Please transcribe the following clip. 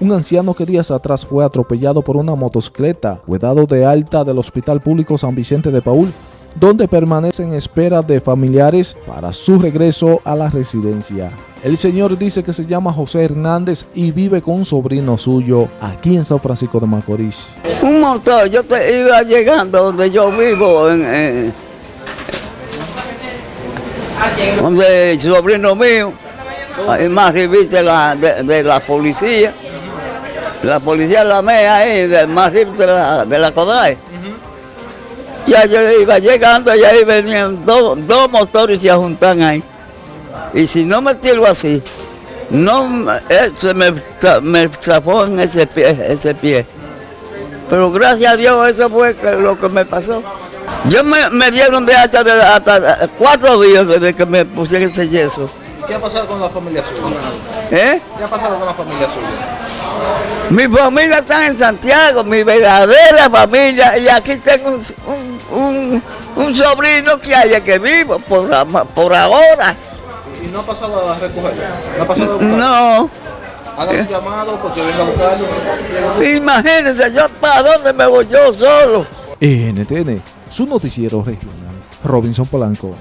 un anciano que días atrás fue atropellado por una motocicleta, fue dado de alta del Hospital Público San Vicente de Paul, donde permanece en espera de familiares para su regreso a la residencia. El señor dice que se llama José Hernández y vive con un sobrino suyo aquí en San Francisco de Macorís. Un montón, yo te iba llegando donde yo vivo, donde el sobrino mío, más de, de la policía, la policía la mea ahí, de, más de la, de la Kodak. Ya yo iba llegando y ahí venían dos, dos motores y se juntan ahí. Y si no me tiro así, no eh, se me, tra- me trapó en ese pie, ese pie. Pero gracias a Dios eso fue que- lo que me pasó. Yo me, me dieron de hasta, de, hasta cuatro días desde que me pusieron ese yeso. ¿Qué ha pasado con la familia suya? ¿eh? ¿Qué ha pasado con la familia suya? Mi familia está en Santiago, mi verdadera familia, y aquí tengo un, un, un- un sobrino que haya que vivo por, por ahora. ¿Y no ha pasado a recogerlo? ¿No ha pasado a buscarlo? No, Haga un llamado porque venga a buscarlo. imagínense, yo para dónde me voy yo solo. NTN, su noticiero regional. Robinson Polanco.